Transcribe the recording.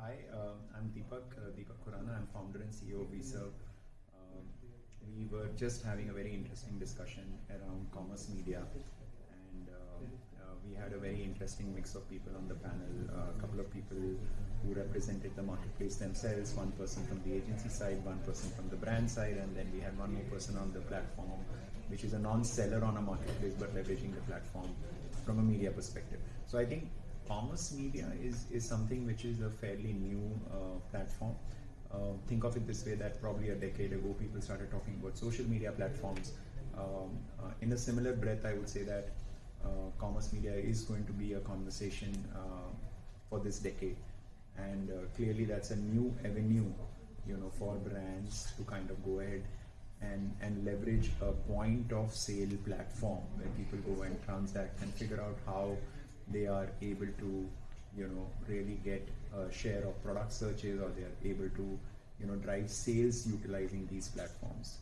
Hi, um, I'm Deepak, uh, Deepak Khurana. I'm founder and CEO of Vserv. Um, we were just having a very interesting discussion around commerce media, and uh, uh, we had a very interesting mix of people on the panel. Uh, a couple of people who represented the marketplace themselves, one person from the agency side, one person from the brand side, and then we had one more person on the platform, which is a non-seller on a marketplace but leveraging the platform from a media perspective. So I think commerce media is, is something which is a fairly new uh, platform. Uh, think of it this way that probably a decade ago people started talking about social media platforms. Um, uh, in a similar breath, I would say that commerce media is going to be a conversation for this decade. And uh, clearly that's a new avenue, you know, for brands to kind of go ahead and, and leverage a point of sale platform where people go and transact and figure out how they are able to you know really get a share of product searches or they are able to you know drive sales utilizing these platforms